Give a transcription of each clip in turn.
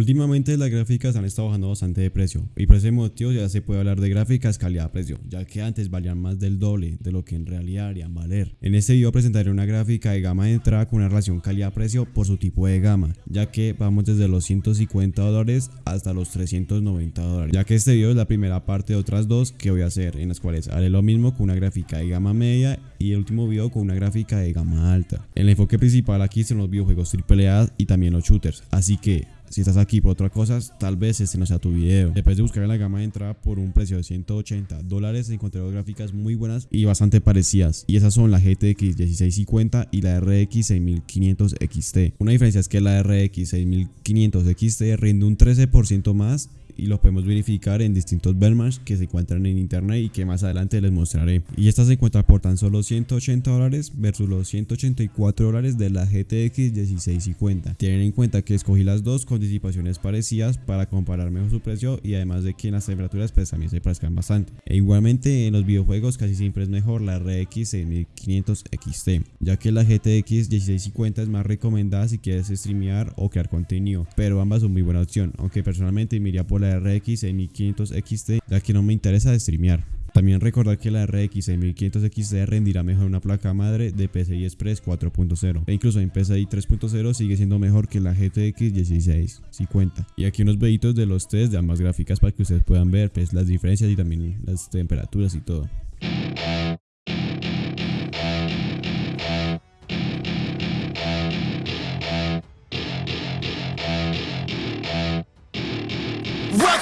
Últimamente las gráficas han estado bajando bastante de precio y por ese motivo ya se puede hablar de gráficas calidad-precio, ya que antes valían más del doble de lo que en realidad harían valer. En este video presentaré una gráfica de gama de entrada con una relación calidad-precio por su tipo de gama, ya que vamos desde los 150 dólares hasta los 390 dólares, ya que este video es la primera parte de otras dos que voy a hacer, en las cuales haré lo mismo con una gráfica de gama media y el último video con una gráfica de gama alta. El enfoque principal aquí son los videojuegos AAA y también los shooters, así que si estás aquí por otra cosa, tal vez este no sea tu video. Después de buscar en la gama de entrada por un precio de 180 dólares, encontré dos gráficas muy buenas y bastante parecidas. Y esas son la GTX 1650 y la RX 6500 XT. Una diferencia es que la RX 6500 XT rinde un 13% más y lo podemos verificar en distintos benchmarks que se encuentran en internet y que más adelante les mostraré. Y esta se encuentra por tan solo 180 dólares versus los 184 dólares de la GTX 1650. Tienen en cuenta que escogí las dos con disipaciones parecidas para comparar mejor su precio y además de que en las temperaturas pues también se parezcan bastante. E igualmente en los videojuegos casi siempre es mejor la RX 6500 XT, ya que la GTX 1650 es más recomendada si quieres streamear o crear contenido, pero ambas son muy buena opción, aunque personalmente me iría por la RX 6500 XT ya que no me interesa de streamear. También recordar que la RX 6500 XT rendirá mejor una placa madre de PCI Express 4.0 e incluso en PCI 3.0 sigue siendo mejor que la GTX 1650. Y aquí unos videitos de los test de ambas gráficas para que ustedes puedan ver pues, las diferencias y también las temperaturas y todo.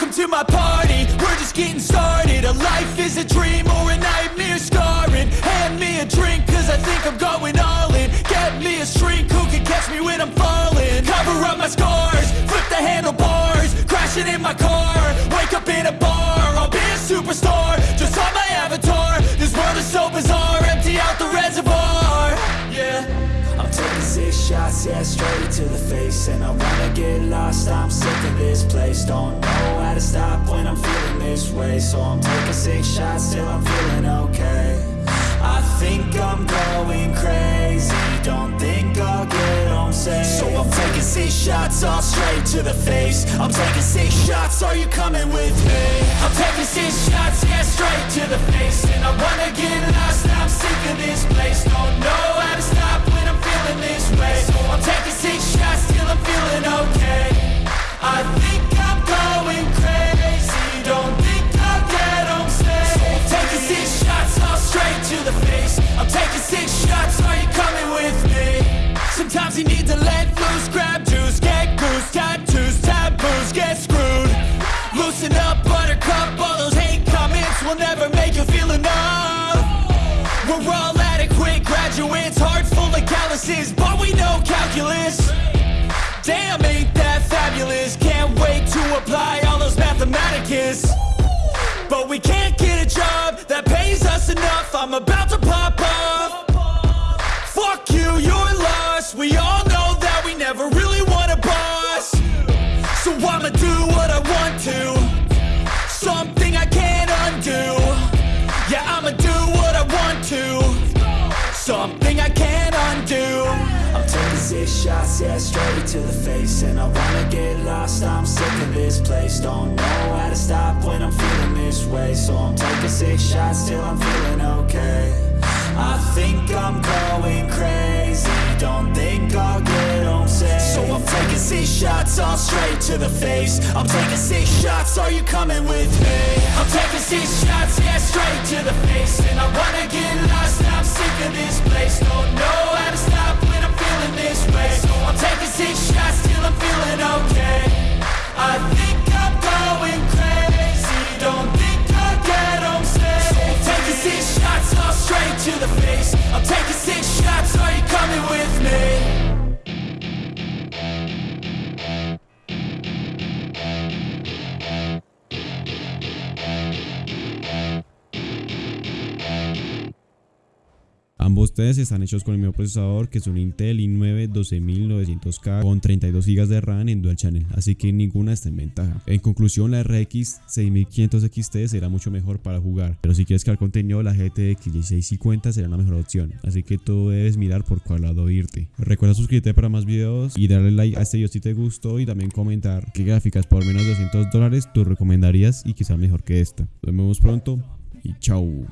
Welcome to my party, we're just getting started. A life is a dream or a nightmare scarring. Hand me a drink cause I think I'm going all in. Get me a shrink who can catch me when I'm falling. Cover up my scars, flip the handlebars. Crashing in my car, wake up in a bar. I'll be a superstar, just on my avatar. This world is so bizarre, empty out the reservoir. Yeah. I'm taking six shots, yeah, straight to the face. And I wanna get lost, I'm sick of this place. Don't know to stop when I'm feeling this way. So I'm taking six shots till I'm feeling okay. I think I'm going crazy. Don't think I'll get home safe. So I'm taking six shots, all straight to the face. I'm taking six shots, are you coming with me? I'm taking six shots, enough. We're all adequate graduates, heart full of calluses But we know calculus. Damn, ain't that fabulous? Can't wait to apply all those mathematicus. But we can't get a job that pays us enough. I'm about to pop off Fuck you, you're lost. We all know that we never really want a boss. So I'ma do what I want to six shots, yeah, straight to the face. And I wanna get lost, I'm sick of this place. Don't know how to stop when I'm feeling this way. So I'm taking six shots till I'm feeling okay. I think I'm going crazy. Don't think I'll get home safe. So I'm taking six shots, all straight to the face. I'm taking six shots, are you coming with me? I'm taking six shots, yeah, straight to the face. And I wanna get lost, I'm sick of this place. Don't know how to stop Ambos test están hechos con el mismo procesador que es un Intel i9 12900K con 32 GB de RAM en Dual Channel, así que ninguna está en ventaja. En conclusión, la RX 6500 XT será mucho mejor para jugar, pero si quieres crear contenido, la GTX 1650 será una mejor opción, así que tú debes mirar por cuál lado irte. Recuerda suscribirte para más videos y darle like a este video si te gustó y también comentar qué gráficas por menos de 200 dólares tú recomendarías y sea mejor que esta. Nos vemos pronto y chao.